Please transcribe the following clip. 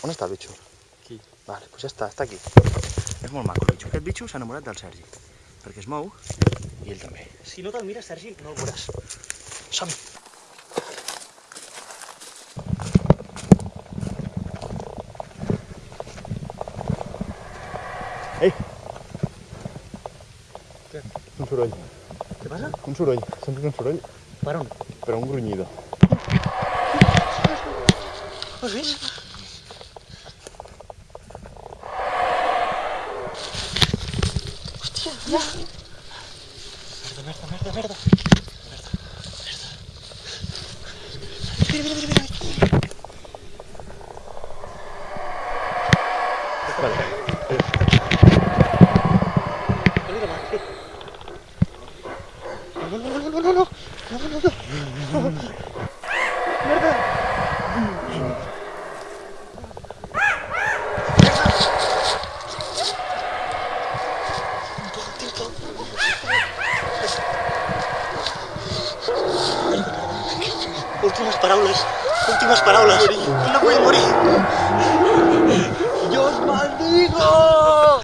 On està el bitxo? Aquí. Vale, doncs ja està, està aquí. És molt maco el bitxo. Aquest bitxo s'ha enamorat del Sergi. Perquè es mou i ell també. Si no te'l mires, Sergi, no el veuràs. Som-hi! Ei! Què? Un soroll. Què passa? Un soroll. Sento un soroll, Per on? però un grunyido. Ho has vist? mierda. Mierda, mierda, mierda, mierda. Mira, mira, mira, eh. mira. Eh. Vale. No, no, no, no, no, no, no, no, no, no. Últimas parábolas. Últimas parábolas. No